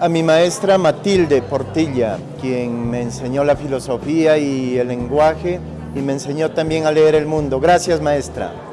a mi maestra Matilde Portilla, quien me enseñó la filosofía y el lenguaje y me enseñó también a leer el mundo. Gracias, maestra.